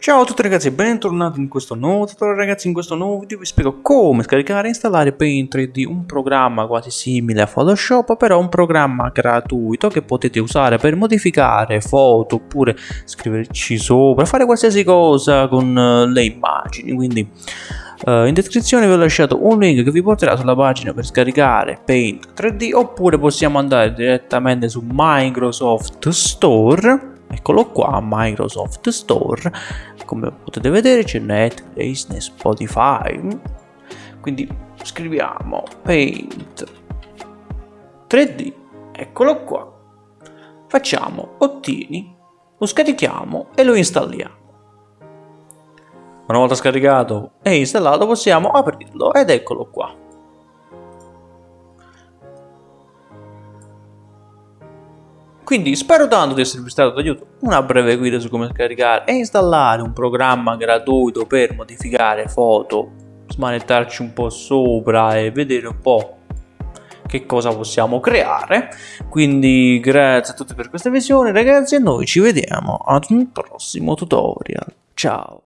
Ciao a tutti ragazzi e bentornati in questo nuovo tutorial ragazzi in questo nuovo video vi spiego come scaricare e installare Paint 3D un programma quasi simile a Photoshop però un programma gratuito che potete usare per modificare foto oppure scriverci sopra fare qualsiasi cosa con uh, le immagini quindi uh, in descrizione vi ho lasciato un link che vi porterà sulla pagina per scaricare Paint 3D oppure possiamo andare direttamente su Microsoft Store eccolo qua Microsoft Store. Come potete vedere c'è Netflix, Spotify. Quindi scriviamo paint 3D eccolo qua. Facciamo ottini lo scarichiamo e lo installiamo. Una volta scaricato e installato possiamo aprirlo ed eccolo qua Quindi spero tanto di esservi stato d'aiuto, una breve guida su come scaricare e installare un programma gratuito per modificare foto, smanettarci un po' sopra e vedere un po' che cosa possiamo creare. Quindi grazie a tutti per questa visione ragazzi e noi ci vediamo ad un prossimo tutorial. Ciao!